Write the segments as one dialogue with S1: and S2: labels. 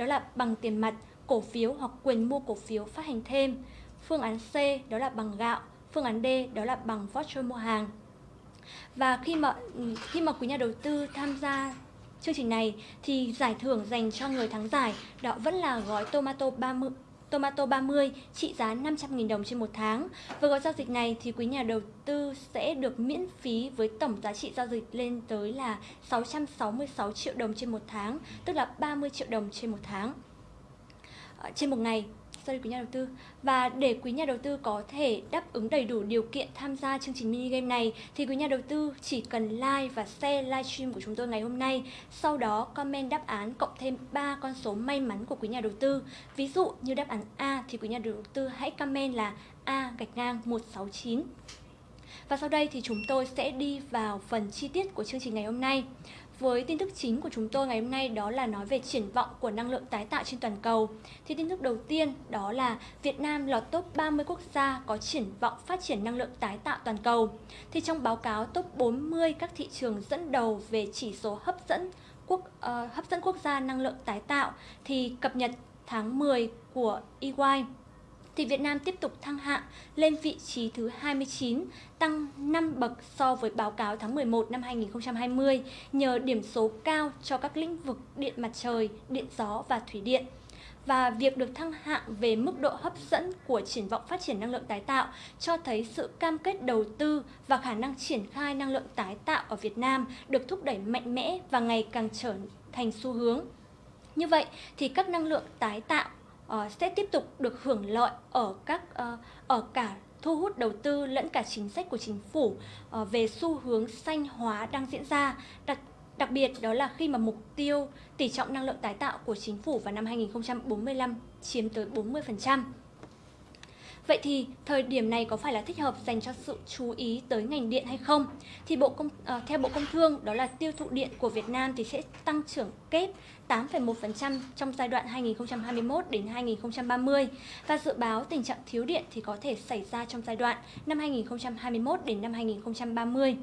S1: đó là bằng tiền mặt, cổ phiếu hoặc quyền mua cổ phiếu phát hành thêm. Phương án C đó là bằng gạo, phương án D đó là bằng voucher mua hàng. Và khi mà ừ, khi mà quý nhà đầu tư tham gia chương trình này thì giải thưởng dành cho người thắng giải đó vẫn là gói tomato 30 Tomato 30 trị giá 500.000 đồng trên một tháng. Với gói giao dịch này thì quý nhà đầu tư sẽ được miễn phí với tổng giá trị giao dịch lên tới là 666 triệu đồng trên một tháng, tức là 30 triệu đồng trên một tháng. Ờ, trên một ngày sorry quý nhà đầu tư. Và để quý nhà đầu tư có thể đáp ứng đầy đủ điều kiện tham gia chương trình mini game này, thì quý nhà đầu tư chỉ cần like và share livestream của chúng tôi ngày hôm nay. Sau đó, comment đáp án cộng thêm 3 con số may mắn của quý nhà đầu tư. Ví dụ như đáp án A thì quý nhà đầu tư hãy comment là A gạch ngang 169 và sau đây thì chúng tôi sẽ đi vào phần chi tiết của chương trình ngày hôm nay. Với tin tức chính của chúng tôi ngày hôm nay đó là nói về triển vọng của năng lượng tái tạo trên toàn cầu. Thì tin tức đầu tiên đó là Việt Nam lọt top 30 quốc gia có triển vọng phát triển năng lượng tái tạo toàn cầu. Thì trong báo cáo top 40 các thị trường dẫn đầu về chỉ số hấp dẫn quốc uh, hấp dẫn quốc gia năng lượng tái tạo thì cập nhật tháng 10 của EY thì Việt Nam tiếp tục thăng hạng lên vị trí thứ 29, tăng 5 bậc so với báo cáo tháng 11 năm 2020 nhờ điểm số cao cho các lĩnh vực điện mặt trời, điện gió và thủy điện. Và việc được thăng hạng về mức độ hấp dẫn của triển vọng phát triển năng lượng tái tạo cho thấy sự cam kết đầu tư và khả năng triển khai năng lượng tái tạo ở Việt Nam được thúc đẩy mạnh mẽ và ngày càng trở thành xu hướng. Như vậy thì các năng lượng tái tạo uh, sẽ tiếp tục được hưởng lợi ở các uh, ở cả thu hút đầu tư lẫn cả chính sách của chính phủ uh, về xu hướng xanh hóa đang diễn ra đặc đặc biệt đó là khi mà mục tiêu tỷ trọng năng lượng tái tạo của chính phủ vào năm 2045 chiếm tới 40%. Vậy thì thời điểm này có phải là thích hợp dành cho sự chú ý tới ngành điện hay không? Thì Bộ Công uh, theo Bộ Công Thương đó là tiêu thụ điện của Việt Nam thì sẽ tăng trưởng kép 8,1% trong giai đoạn 2021 đến 2030 và dự báo tình trạng thiếu điện thì có thể xảy ra trong giai đoạn năm 2021 đến năm 2030.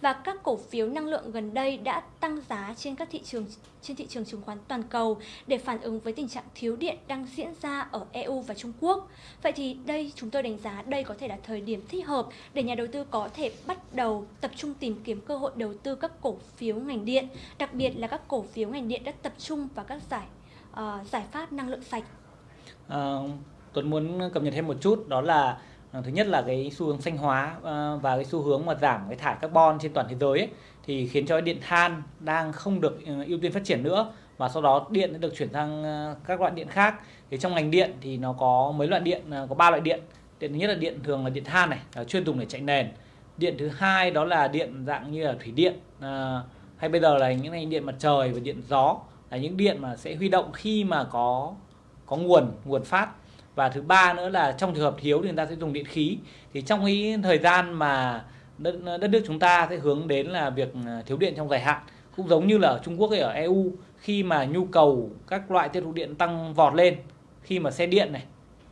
S1: Và các cổ phiếu năng lượng gần đây đã tăng giá trên các thị trường trên thị trường chứng khoán toàn cầu để phản ứng với tình trạng thiếu điện đang diễn ra ở EU và Trung Quốc. Vậy thì đây chúng tôi đánh giá đây có thể là thời điểm thích hợp để nhà đầu tư có thể bắt đầu tập trung tìm kiếm cơ hội đầu tư các cổ phiếu ngành điện, đặc biệt là các cổ phiếu ngành điện đã tập trung vào các giải uh, giải pháp năng lượng sạch.
S2: À, Tuấn muốn cập nhật thêm một chút đó là Ờ, thứ nhất là cái xu hướng xanh hóa ờ, và cái xu hướng mà giảm cái thải carbon trên toàn thế giới ấy, thì khiến cho điện than đang không được ờ, ưu tiên phát triển nữa và sau đó điện sẽ được chuyển sang các loại điện khác. Thì trong ngành điện thì nó có mấy loại điện có ba loại điện. Điện thứ nhất là điện thường là điện than này là chuyên dùng để chạy nền. Điện thứ hai đó là điện dạng như là thủy điện à, hay bây giờ là những ngành điện mặt trời và điện gió là những điện mà sẽ huy động khi mà có có nguồn nguồn phát và thứ ba nữa là trong trường hợp thiếu thì người ta sẽ dùng điện khí. Thì trong cái thời gian mà đất, đất nước chúng ta sẽ hướng đến là việc à, thiếu điện trong dài hạn cũng giống như là ở Trung Quốc hay ở EU khi mà nhu cầu các loại tiêu thụ điện tăng vọt lên khi mà xe điện này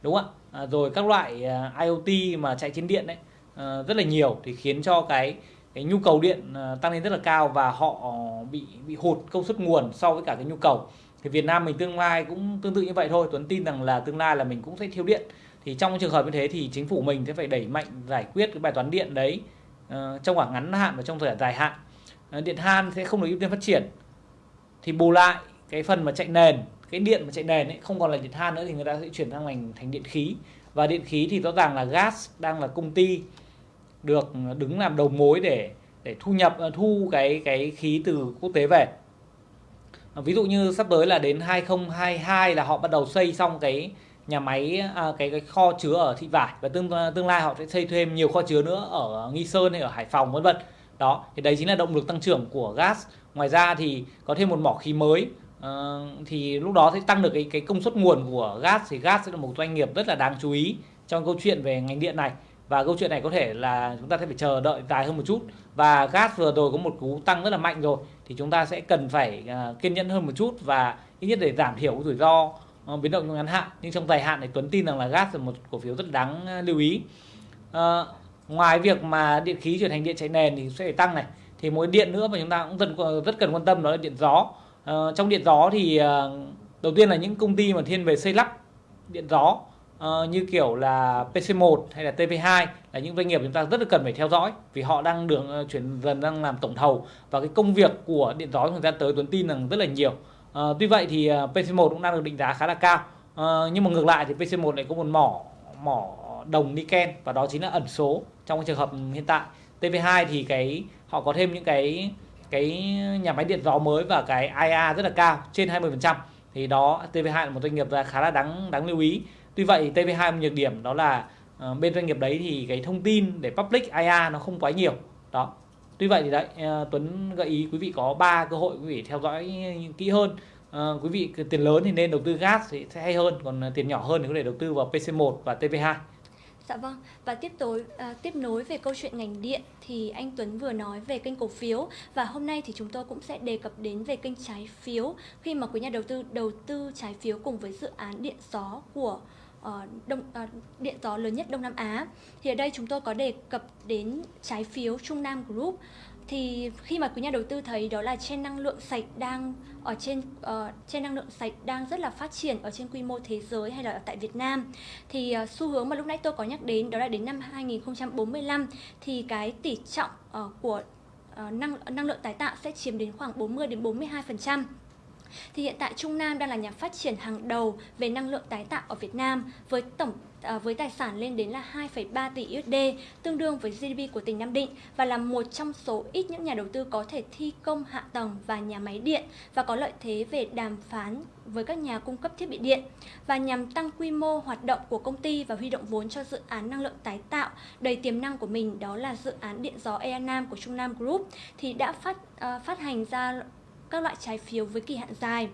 S2: đúng không ạ? À, rồi các loại à, IoT mà chạy trên điện đấy à, rất là nhiều thì khiến cho cái cái nhu cầu điện à, tăng lên rất là cao và họ bị bị hụt công suất nguồn so với cả cái nhu cầu thì Việt Nam mình tương lai cũng tương tự như vậy thôi. Tuấn tin rằng là tương lai là mình cũng sẽ thiếu điện. Thì trong trường hợp như thế thì chính phủ mình sẽ phải đẩy mạnh giải quyết cái bài toán điện đấy uh, trong khoảng ngắn hạn và trong thời gian dài hạn. Uh, điện than sẽ không được ưu tiên phát triển. Thì bù lại cái phần mà chạy nền cái điện mà chạy nền ấy không còn là điện than nữa thì người ta sẽ chuyển sang thành thành điện khí. Và điện khí thì rõ ràng là gas đang là công ty được ờ, đứng làm đầu mối để để thu nhập thu cái cái khí từ quốc tế về. À, ví dụ như sắp tới là đến 2022 là họ bắt đầu xây xong cái nhà máy à, cái cái kho chứa ở thị vải và tương à, tương lai họ sẽ xây thêm nhiều kho chứa nữa ở nghi sơn hay ở hải phòng vân vân. Đó thì đấy chính là động lực tăng trưởng của gas. Ngoài ra thì có thêm một mỏ khí mới uh, thì lúc đó sẽ tăng được cái cái công suất nguồn của gas thì gas sẽ là một doanh nghiệp rất là đáng chú ý trong câu chuyện về ngành điện này. Và câu chuyện này có thể là chúng ta sẽ phải chờ đợi dài hơn một chút và gas vừa rồi có một cú tăng rất là mạnh rồi. Thì chúng ta sẽ cần phải uh, kiên nhẫn hơn một chút và ít nhất để giảm thiểu rủi ro uh, biến động trong ngắn hạn. Nhưng trong dài hạn thì Tuấn tin rằng là gas là một cổ phiếu rất đáng uh, lưu ý. Uh, ngoài việc mà điện khí chuyển thành điện chạy nền thì sẽ phải tăng này. Thì mỗi điện nữa mà chúng ta cũng rất ờ, rất cần quan tâm đó là điện gió. Uh, trong điện gió thì uh, đầu tiên là những công ty mà thiên về xây lắp điện gió uh, như kiểu là PC1 hay là TP2 là những doanh nghiệp chúng ta rất là cần phải theo dõi vì họ đang đường uh, chuyển dần đang làm tổng thầu và cái công việc của điện gió thời gian tới Tuấn tin rằng rất là nhiều. Uh, tuy vậy thì ờ, uh, PC1 cũng đang được định giá khá là cao. Uh, nhưng mà ngược lại thì PC1 lại có một mỏ mỏ đồng niken và đó chính là ẩn số trong cái trường hợp hiện tại. TV2 thì cái họ có thêm những cái cái nhà máy điện gió mới và cái IA rất là cao trên 20% thì đó TV2 là một doanh nghiệp khá là đáng đáng lưu ý tuy vậy TP2 một nhược điểm đó là uh, bên doanh nghiệp đấy thì cái thông tin để public IA nó không quá nhiều. Đó. Tuy vậy thì đấy uh, Tuấn gợi ý quý vị có ba cơ hội quý vị theo dõi kỹ hơn. Uh, quý vị tiền lớn thì nên đầu tư gas thì sẽ hay hơn còn tiền nhỏ hơn thì có thể đầu tư vào PC1 và TP2
S1: Dạ vâng, và tiếp tối à, tiếp nối về câu chuyện ngành điện thì anh Tuấn vừa nói về kênh cổ phiếu. Và hôm nay thì chúng tôi cũng sẽ đề cập đến về kênh trái phiếu. Khi mà quý nhà đầu tư đầu tư trái phiếu cùng với dự án điện gió của uh, Ờ, đông, ờ, điện gió lớn nhất Đông Nam Á. Thì ở đây chúng tôi có đề cập đến trái phiếu Trung Nam Group thì khi mà quý nhà đầu tư thấy đó là trên năng lượng sạch đang ở trên uh, trên năng lượng sạch đang rất là phát triển ở trên quy mô thế giới hay là ở tại Việt Nam thì uh, xu hướng mà lúc nãy tôi có nhắc đến đó là đến năm 2045 thì cái tỷ trọng uh, của uh, năng năng lượng tái tạo sẽ chiếm đến khoảng 40 đến 42 phần trăm thì hiện tại Trung Nam đang là nhà phát triển hàng đầu về năng lượng tái tạo ở Việt Nam với tổng à, với tài sản lên đến là 2,3 tỷ USD, tương đương với GDP của tỉnh Nam Định và là một trong số ít những nhà đầu tư có thể thi công hạ tầng và nhà máy điện và có lợi thế về đàm phán với các nhà cung cấp thiết bị điện. Và nhằm tăng quy mô hoạt động của công ty và huy động vốn cho dự án năng lượng tái tạo đầy tiềm năng của mình đó là dự án điện gió Ea Nam của Trung Nam Group thì đã phát uh, phát hành ra các loại trái phiếu với kỳ hạn dài.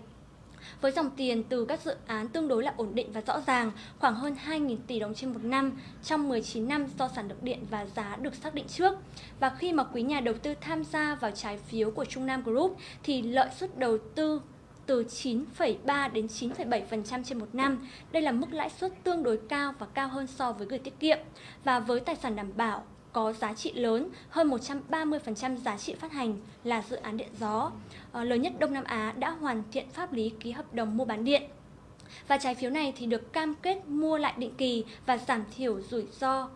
S1: Với dòng tiền từ các dự án tương đối là ổn định và rõ ràng, khoảng hơn 2.000 tỷ đồng trên một năm trong 19 năm do sản lượng điện và giá được xác định trước. Và khi mà quý nhà đầu tư tham gia vào trái phiếu của Trung Nam Group thì lợi suất đầu tư từ 9,3 đến 9,7% trên một năm. Đây là mức lãi suất tương đối cao và cao hơn so với gửi tiết kiệm. Và với tài sản đảm bảo có giá trị lớn hơn 130% giá trị phát hành là dự án điện gió ờ, lớn nhất Đông Nam Á đã hoàn thiện pháp lý ký hợp đồng mua bán điện. Và trái phiếu này thì được cam kết mua lại định kỳ và giảm thiểu rủi ro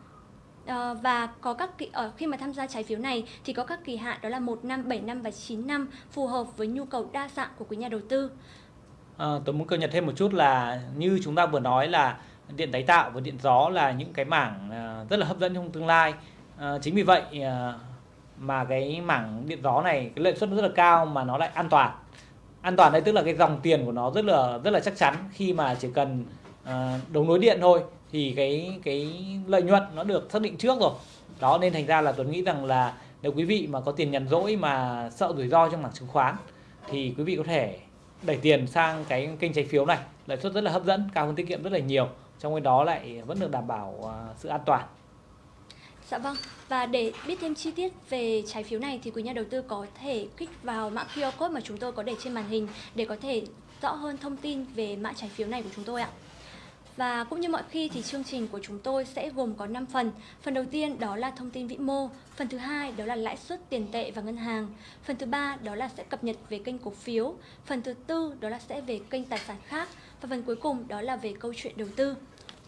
S1: ờ, và có các kỳ, ở khi mà tham gia trái phiếu này thì có các kỳ hạn đó là 1 năm, 7 năm và 9 năm phù hợp với nhu cầu đa dạng của quý nhà đầu tư.
S2: À, tôi muốn cập nhật thêm một chút là như chúng ta vừa nói là điện tái tạo và điện gió là những cái mảng rất là hấp dẫn trong tương lai À, chính vì vậy à, mà cái mảng điện gió này cái lợi suất rất là cao mà nó lại an toàn. An toàn đây tức là cái dòng tiền của nó rất là rất là chắc chắn. Khi mà chỉ cần ờ, à, đấu nối điện thôi thì cái cái lợi nhuận nó được xác định trước rồi. Đó nên thành ra là Tuấn nghĩ rằng là nếu quý vị mà có tiền nhàn rỗi mà sợ rủi ro trong mảng chứng khoán thì quý vị có thể đẩy tiền sang cái kênh trái phiếu này. Lợi suất rất là hấp dẫn cao hơn tiết kiệm rất là nhiều. Trong khi đó lại vẫn được đảm bảo uh, sự an toàn.
S1: Dạ vâng, và để biết thêm chi tiết về trái phiếu này thì quý nhà đầu tư có thể kích vào mã QR code mà chúng tôi có để trên màn hình để có thể rõ hơn thông tin về mã trái phiếu này của chúng tôi ạ. Và cũng như mọi khi thì chương trình của chúng tôi sẽ gồm có 5 phần. Phần đầu tiên đó là thông tin vĩ mô, phần thứ hai đó là lãi suất tiền tệ và ngân hàng, phần thứ ba đó là sẽ cập nhật về kênh cổ phiếu, phần thứ tư đó là sẽ về kênh tài sản khác và phần cuối cùng đó là về câu chuyện đầu tư.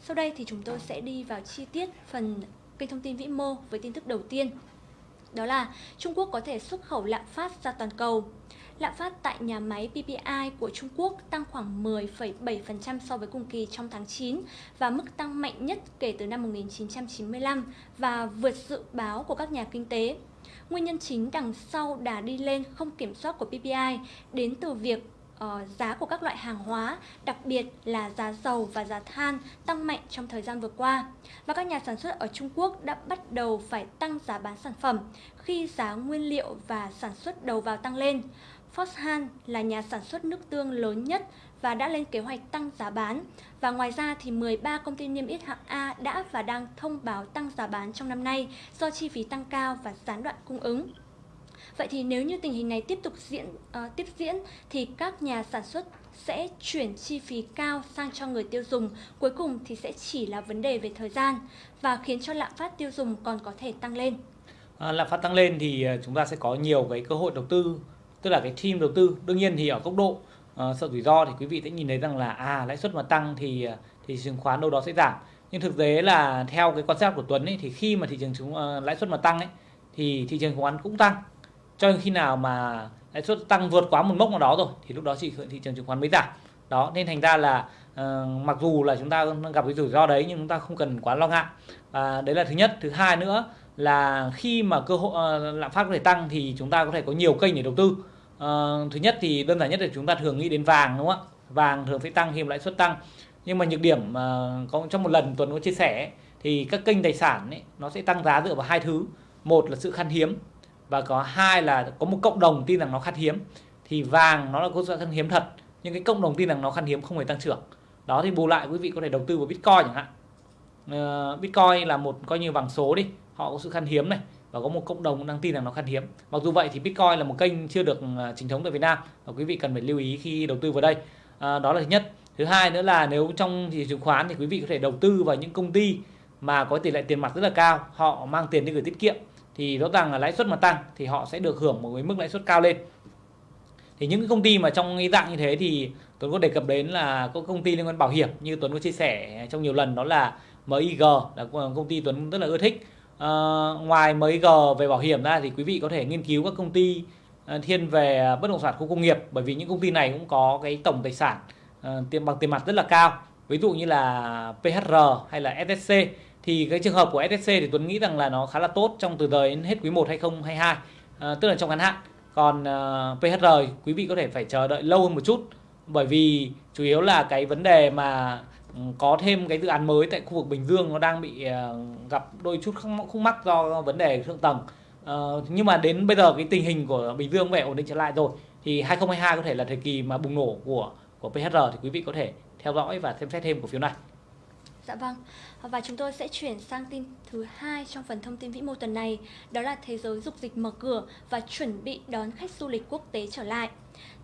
S1: Sau đây thì chúng tôi sẽ đi vào chi tiết phần kênh thông tin vĩ mô với tin tức đầu tiên. Đó là Trung Quốc có thể xuất khẩu lạm phát ra toàn cầu. Lạm phát tại nhà máy PPI của Trung Quốc tăng khoảng 10,7% so với cùng kỳ trong tháng 9 và mức tăng mạnh nhất kể từ năm 1995 và vượt dự báo của các nhà kinh tế. Nguyên nhân chính đằng sau đà đi lên không kiểm soát của PPI đến từ việc uh, giá của các loại hàng hóa, đặc biệt là giá dầu và giá than tăng mạnh trong thời gian vừa qua. Và các nhà sản xuất ở Trung Quốc đã bắt đầu phải tăng giá bán sản phẩm khi giá nguyên liệu và sản xuất đầu vào tăng lên. Foxhan là nhà sản xuất nước tương lớn nhất và đã lên kế hoạch tăng giá bán. Và ngoài ra thì 13 công ty niêm yết hạng A đã và đang thông báo tăng giá bán trong năm nay do chi phí tăng cao và gián đoạn cung ứng. Vậy thì nếu như tình hình này tiếp tục diễn uh, tiếp diễn thì các nhà sản xuất sẽ chuyển chi phí cao sang cho người tiêu dùng, cuối cùng thì sẽ chỉ là vấn đề về thời gian và khiến cho lạm phát tiêu dùng còn có thể tăng lên.
S2: À, lạm phát tăng lên thì ờ, chúng ta sẽ có nhiều cái cơ hội đầu tư, tức là cái team đầu tư. Đương nhiên thì ở góc độ ờ, sợ rủi ro thì quý vị sẽ nhìn thấy rằng là à lãi suất mà tăng thì thì chứng khoán đâu đó sẽ giảm nhưng thực tế là theo cái quan sát của Tuấn ấy thì khi mà thị trường chứng uh, lãi suất mà tăng ấy thì thị trường chứng khoán cũng tăng cho đến khi nào mà lãi suất tăng vượt quá một mốc nào đó rồi thì lúc đó chỉ thị trường chứng khoán mới giảm. Đó nên thành ra là uh, mặc dù là chúng ta gặp cái rủi ro đấy nhưng chúng ta không cần quá lo ngại. Và đấy là thứ nhất. Thứ hai nữa là khi mà cơ hội uh, lạm phát có thể tăng thì chúng ta có thể có nhiều kênh để đầu tư. Uh, thứ nhất thì đơn giản nhất là chúng ta thường nghĩ đến vàng đúng không ạ? Vàng thường sẽ tăng khi mà lãi suất tăng. Nhưng mà nhược điểm uh, có trong một lần tuần có chia sẻ thì các kênh tài sản ấy, nó sẽ tăng giá dựa vào hai thứ. Một là sự khan hiếm và có hai là có một cộng đồng tin rằng nó khan hiếm. Thì vàng nó là có sự khan hiếm thật nhưng cái cộng đồng tin rằng nó khan hiếm không hề tăng trưởng. Đó thì bù lại quý vị có thể đầu tư vào bitcoin chẳng hạn. Uh, bitcoin là một coi như vàng số đi họ có sự khan hiếm này và có một cộng đồng đang tin rằng nó khan hiếm. Mặc dù vậy thì bitcoin là một kênh chưa được ờ, chính thống tại việt nam và quý vị cần phải lưu ý khi đầu tư vào đây. Uh, đó là thứ nhất. Thứ hai nữa là nếu trong thị trường chứng khoán thì quý vị có thể đầu tư vào những công ty mà có tỷ lệ tiền mặt rất là cao họ mang tiền đi gửi tiết kiệm thì rõ ràng là lãi suất mà tăng thì họ sẽ được hưởng một cái mức lãi suất cao lên. Thì những cái công ty mà trong cái dạng như thế thì Tuấn có đề cập đến là có công ty liên quan bảo hiểm như Tuấn có chia sẻ trong nhiều lần đó là MIG là công ty Tuấn rất là ưa thích. À, ngoài MIG về bảo hiểm ra thì quý vị có thể nghiên cứu các công ty ờ, thiên về bất động sản khu công nghiệp bởi vì những công ty này cũng có cái tổng tài sản ờ, tiền bằng tiền mặt rất là cao. Ví dụ như là PHR hay là SSC thì cái trường hợp của SSC thì Tuấn nghĩ rằng là nó khá là tốt trong từ giờ đến hết quý 1 2022 à, tức là trong ngắn hạn. Còn ờ, uh, PHR quý vị có thể phải chờ đợi lâu hơn một chút. Bởi vì chủ yếu là cái vấn đề mà ừ, có thêm cái dự án mới tại khu vực Bình Dương nó đang bị uh, gặp đôi chút khúc mắc do vấn đề thượng tầng. Uh, nhưng mà đến bây giờ cái tình hình của Bình Dương về ổn định trở lại rồi thì 2022 có thể là thời kỳ mà bùng nổ của của PHR thì quý vị có thể theo dõi và xem xét thêm cổ phiếu này.
S1: Dạ vâng. Và chúng tôi sẽ chuyển sang tin thứ hai trong phần thông tin vĩ mô tuần này, đó là thế giới dục dịch mở cửa và chuẩn bị đón khách du lịch quốc tế trở lại.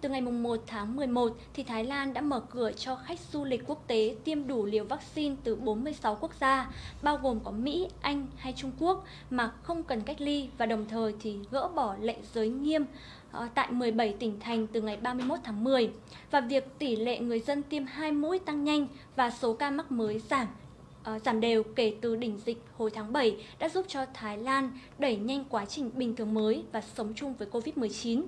S1: Từ ngày 1 tháng 11 thì Thái Lan đã mở cửa cho khách du lịch quốc tế tiêm đủ liều vaccine từ 46 quốc gia, bao gồm có Mỹ, Anh hay Trung Quốc mà không cần cách ly và đồng thời thì gỡ bỏ lệnh giới nghiêm Ờ, tại 17 tỉnh thành từ ngày 31 tháng 10 và việc tỷ lệ người dân tiêm hai mũi tăng nhanh và số ca mắc mới giảm ờ, giảm đều kể từ đỉnh dịch hồi tháng 7 đã giúp cho Thái Lan đẩy nhanh quá trình bình thường mới và sống chung với Covid-19.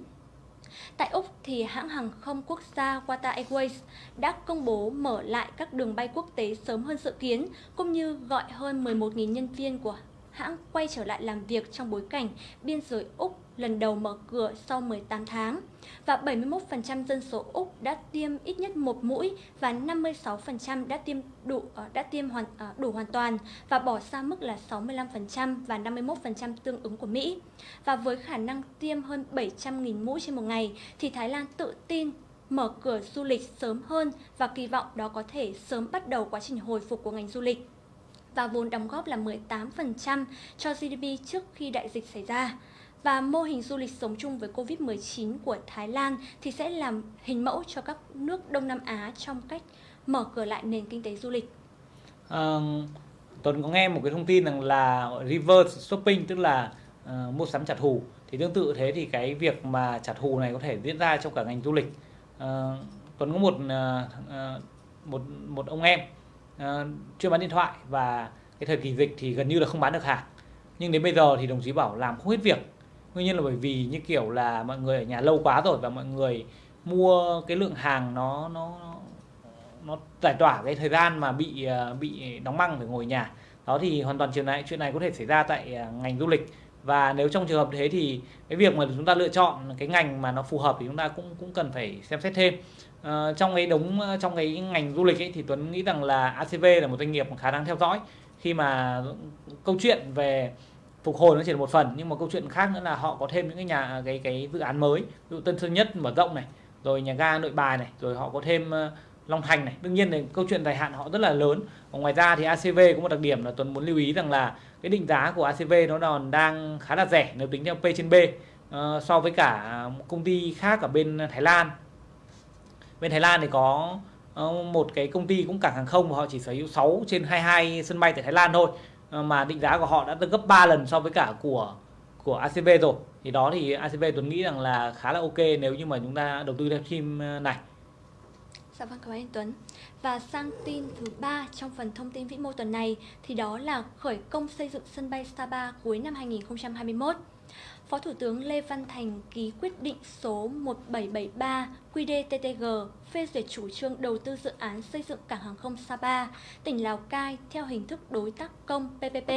S1: Tại Úc thì hãng hàng không quốc gia Qatar Airways đã công bố mở lại các đường bay quốc tế sớm hơn dự kiến, cũng như gọi hơn 11.000 nhân viên của hãng quay trở lại làm việc trong bối cảnh biên giới Úc lần đầu mở cửa sau 18 tháng, và 71% dân số Úc đã tiêm ít nhất một mũi và 56% đã tiêm đủ ờ, đã tiêm hoàn ờ, đủ hoàn toàn và bỏ xa mức là 65% và 51% tương ứng của Mỹ. Và với khả năng tiêm hơn 700.000 mũi trên một ngày thì Thái Lan tự tin mở cửa du lịch sớm hơn và kỳ vọng đó có thể sớm bắt đầu quá trình hồi phục của ngành du lịch và vốn đóng góp là 18% cho GDP trước khi đại dịch xảy ra. Và mô hình du lịch sống chung với Covid-19 của Thái Lan thì sẽ làm hình mẫu cho các nước Đông Nam Á trong cách mở cửa lại nền kinh tế du lịch.
S2: À, Tuấn có nghe một cái thông tin rằng là reverse shopping tức là uh, mua sắm trả thù thì tương tự thế thì cái việc mà trả thù này có thể diễn ra trong cả ngành du lịch. Uh, Tuấn có một uh, một một ông em uh, chuyên bán điện thoại và cái thời kỳ dịch thì gần như là không bán được hàng nhưng đến bây giờ thì đồng chí bảo làm không hết việc nguyên nhân là bởi vì như kiểu là mọi người ở nhà lâu quá rồi và mọi người mua cái lượng hàng nó nó nó giải tỏa cái thời gian mà bị à, bị đóng băng phải ngồi nhà. Đó thì hoàn toàn chuyện này chuyện này có thể xảy ra tại à, ngành du lịch. Và nếu trong trường hợp thế thì cái việc mà chúng ta lựa chọn cái ngành mà nó phù hợp thì chúng ta cũng cũng cần phải xem xét thêm. À, trong cái đống trong cái ngành du lịch ấy thì Tuấn nghĩ rằng là ACV là một doanh nghiệp khá đáng theo dõi. Khi mà câu chuyện về phục hồi nó chỉ là một phần nhưng mà câu chuyện khác nữa là họ có thêm những cái nhà cái cái dự án mới. Ví dụ Tân Sơn Nhất mở rộng này rồi nhà ga Nội Bài này rồi họ có thêm ờ, Long Thành này. Đương nhiên là câu chuyện dài hạn họ rất là lớn. Và ngoài ra thì ACV có một đặc điểm là Tuấn muốn lưu ý rằng là cái định giá của ACV nó còn đang khá là rẻ nếu tính theo P trên B uh, so với cả công ty khác ở bên Thái Lan. Bên Thái Lan thì có ờ, một cái công ty cũng cảng hàng không và họ chỉ sở hữu 6 trên 22 sân bay tại Thái Lan thôi. Ờ, mà định giá của họ đã gấp 3 lần so với cả của của ACV rồi thì đó thì ACV Tuấn nghĩ rằng là khá là ok nếu như mà chúng ta đầu tư theo team ờ, này
S1: Dạ vâng, cảm ơn anh Tuấn. Và sang tin thứ ba trong phần thông tin vĩ mô tuần này thì đó là khởi công xây dựng sân bay Sapa cuối năm 2021. Phó Thủ tướng Lê Văn Thành ký quyết định số 1773 QĐTTG phê duyệt chủ trương đầu tư dự án xây dựng cảng hàng không Sapa, tỉnh Lào Cai theo hình thức đối tác công PPP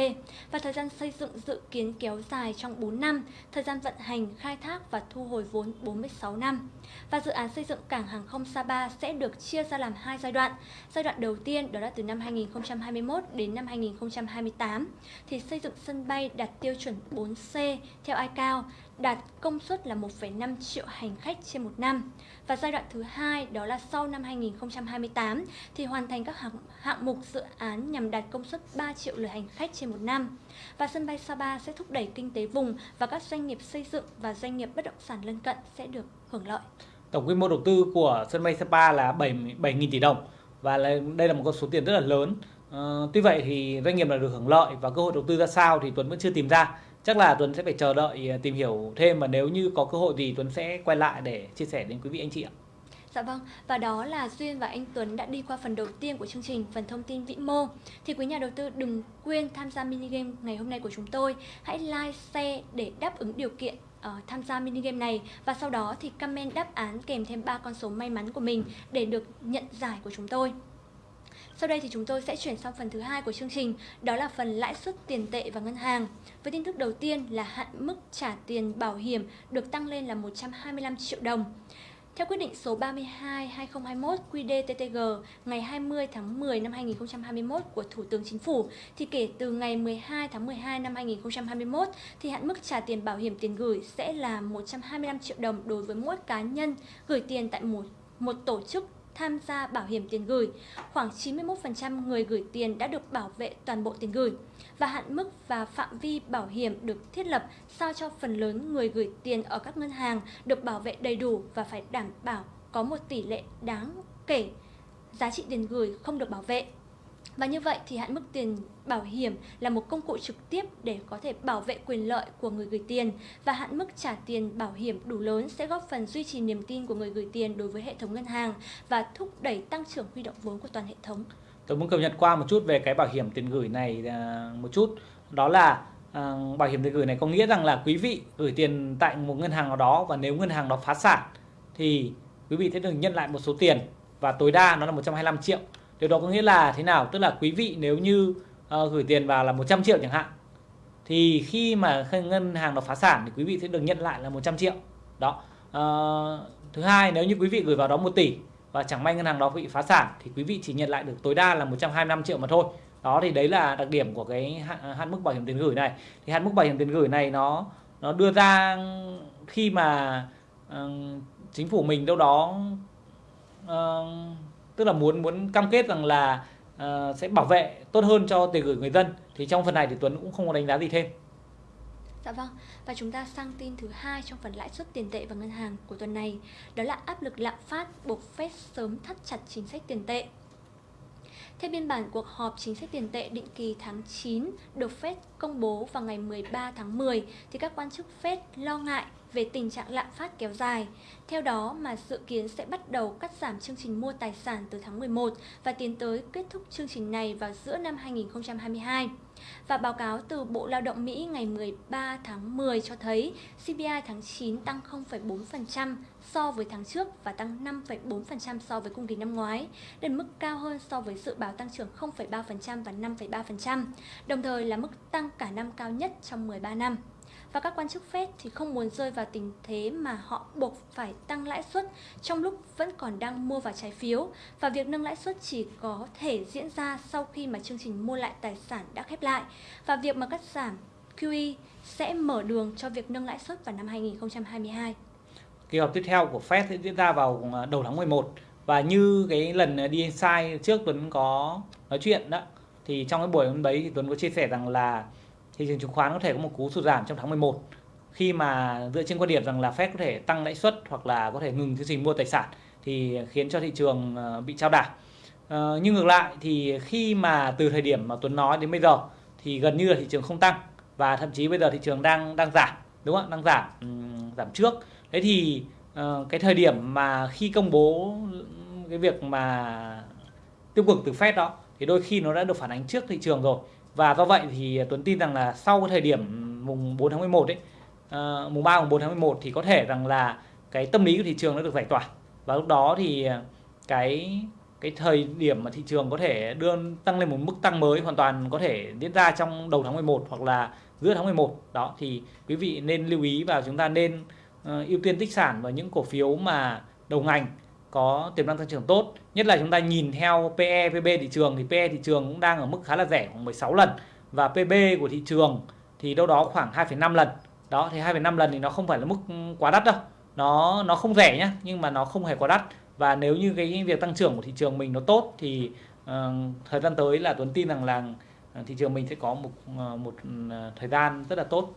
S1: và thời gian xây dựng dự kiến kéo dài trong 4 năm, thời gian vận hành, khai thác và thu hồi vốn 46 năm. Và dự án xây dựng cảng hàng không Sapa sẽ được chia ra làm hai giai đoạn. Giai đoạn đầu tiên đó là từ năm 2021 đến năm 2028 thì xây dựng sân bay đạt tiêu chuẩn 4C theo ICAO đạt công suất là 1,5 triệu hành khách trên một năm. Và giai đoạn thứ hai đó là sau năm 2028 thì hoàn thành các hạng, hạng mục dự án nhằm đạt công suất 3 triệu lượt hành khách trên một năm. Và sân bay Sapa sẽ thúc đẩy kinh tế vùng và các doanh nghiệp xây dựng và doanh nghiệp bất động sản lân cận sẽ được hưởng lợi.
S2: Tổng quy mô đầu tư của sân bay Sapa là 7.000 tỷ đồng và đây là một con số tiền rất là lớn. Uh, tuy vậy thì doanh nghiệp là được hưởng lợi và cơ hội đầu tư ra sao thì Tuấn vẫn chưa tìm ra chắc là Tuấn sẽ phải chờ đợi ờ, tìm hiểu thêm và nếu như có cơ hội gì Tuấn sẽ quay lại để chia sẻ đến quý vị anh chị ạ.
S1: Dạ vâng, và đó là Duyên và anh Tuấn đã đi qua phần đầu tiên của chương trình, phần thông tin vĩ mô. Thì quý nhà đầu tư đừng quên tham gia mini game ngày hôm nay của chúng tôi. Hãy like, share để đáp ứng điều kiện uh, tham gia mini game này và sau đó thì comment đáp án kèm thêm ba con số may mắn của mình để được nhận giải của chúng tôi. Sau đây thì chúng tôi sẽ chuyển sang phần thứ hai của chương trình, đó là phần lãi suất tiền tệ và ngân hàng. Với tin tức đầu tiên là hạn mức trả tiền bảo hiểm được tăng lên là 125 triệu đồng. Theo quyết định số 32-2021 QĐ-TTG ngày 20 tháng 10 năm 2021 của Thủ tướng Chính phủ, thì kể từ ngày 12 tháng 12 năm 2021, thì hạn mức trả tiền bảo hiểm tiền gửi sẽ là 125 triệu đồng đối với mỗi cá nhân gửi tiền tại một, một tổ chức tham gia bảo hiểm tiền gửi. Khoảng 91% người gửi tiền đã được bảo vệ toàn bộ tiền gửi và hạn mức và phạm vi bảo hiểm được thiết lập sao cho phần lớn người gửi tiền ở các ngân hàng được bảo vệ đầy đủ và phải đảm bảo có một tỷ lệ đáng kể giá trị tiền gửi không được bảo vệ. Và như vậy thì hạn mức tiền bảo hiểm là một công cụ trực tiếp để có thể bảo vệ quyền lợi của người gửi tiền và hạn mức trả tiền bảo hiểm đủ lớn sẽ góp phần duy trì niềm tin của người gửi tiền đối với hệ thống ngân hàng và thúc đẩy tăng trưởng huy động vốn của toàn hệ thống.
S2: Tôi muốn cập nhật qua một chút về cái bảo hiểm tiền gửi này à, một chút. Đó là à, bảo hiểm tiền gửi này có nghĩa rằng là quý vị gửi tiền tại một ngân hàng nào đó và nếu ngân hàng đó phá sản thì quý vị sẽ được nhận lại một số tiền và tối đa nó là 125 triệu Điều đó có nghĩa là thế nào? Tức là quý vị nếu như uh, gửi tiền vào là 100 triệu chẳng hạn thì khi mà ngân hàng nó phá sản thì quý vị sẽ được nhận lại là 100 triệu. Đó. Uh, thứ hai nếu như quý vị gửi vào đó 1 tỷ và chẳng may ngân hàng đó bị phá sản thì quý vị chỉ nhận lại được tối đa là 125 triệu mà thôi. Đó thì đấy là đặc điểm của cái hạn, hạn mức bảo hiểm tiền gửi này. Thì hạn mức bảo hiểm tiền gửi này nó nó đưa ra khi mà uh, chính phủ mình đâu đó uh, tức là muốn muốn cam kết rằng là uh, sẽ bảo vệ tốt hơn cho tiền gửi người dân thì trong phần này thì Tuấn cũng không có đánh giá gì thêm.
S1: Dạ vâng, và chúng ta sang tin thứ hai trong phần lãi suất tiền tệ và ngân hàng của tuần này, đó là áp lực lạm phát buộc Fed sớm thắt chặt chính sách tiền tệ. Theo biên bản cuộc họp chính sách tiền tệ định kỳ tháng 9 được Fed công bố vào ngày 13 tháng 10 thì các quan chức Fed lo ngại về tình trạng lạm phát kéo dài. Theo đó mà dự kiến sẽ bắt đầu cắt giảm chương trình mua tài sản từ tháng 11 và tiến tới kết thúc chương trình này vào giữa năm 2022. Và báo cáo từ Bộ Lao động Mỹ ngày 13 tháng 10 cho thấy CPI tháng 9 tăng 0,4% so với tháng trước và tăng 5,4% so với cùng kỳ năm ngoái, đến mức cao hơn so với dự báo tăng trưởng 0,3% và 5,3%, đồng thời là mức tăng cả năm cao nhất trong 13 năm và các quan chức Fed thì không muốn rơi vào tình thế mà họ buộc phải tăng lãi suất trong lúc vẫn còn đang mua vào trái phiếu. Và việc nâng lãi suất chỉ có thể diễn ra sau khi mà chương trình mua lại tài sản đã khép lại. Và việc mà cắt giảm QE sẽ mở đường cho việc nâng lãi suất vào năm 2022.
S2: Kỳ họp tiếp theo của Fed sẽ diễn ra vào à, đầu tháng 11 và như cái lần à, đi sai trước Tuấn có nói chuyện đó, thì trong cái buổi hôm đấy thì Tuấn có chia sẻ rằng là thị trường chứng khoán có thể có một cú sụt giảm trong tháng 11 khi mà dựa trên quan điểm rằng là Fed có thể tăng lãi suất hoặc là có thể ngừng chương trình mua tài sản thì khiến cho thị trường ờ, bị trao đảo. Uh, nhưng ngược lại thì khi mà từ thời điểm mà Tuấn nói đến bây giờ thì gần như là thị trường không tăng và thậm chí bây giờ thị trường đang đang giảm đúng không đang giảm um, giảm trước. Thế thì uh, cái thời điểm mà khi công bố cái việc mà tiêu cực từ Fed đó thì đôi khi nó đã được phản ánh trước thị trường rồi và do vậy thì Tuấn tin rằng là sau cái thời điểm mùng 4 tháng 11 ấy uh, mùng 3 mùng 4 tháng 11 thì có thể rằng là cái tâm lý của thị trường nó được giải tỏa. Và lúc đó thì ờ, cái cái thời điểm mà thị trường có thể đưa tăng lên một mức tăng mới hoàn toàn có thể diễn ra trong đầu tháng 11 hoặc là giữa tháng 11 đó thì quý vị nên lưu ý và chúng ta nên uh, ưu tiên tích sản vào những cổ phiếu mà đầu ngành có tiềm năng tăng trưởng tốt. Nhất là chúng ta nhìn theo PE PB thị trường thì PE thị trường cũng đang ở mức khá là rẻ khoảng 16 lần. Và PB của thị trường thì đâu đó khoảng 2,5 lần. Đó thì 2,5 lần thì nó không phải là mức ừ, quá đắt đâu. Nó nó không rẻ nhá nhưng mà nó không hề quá đắt. Và nếu như cái việc tăng trưởng của thị trường mình nó tốt thì uh, thời gian tới là Tuấn tin rằng là ờ, thị trường mình sẽ có một ờ, một ừ, thời gian rất là tốt.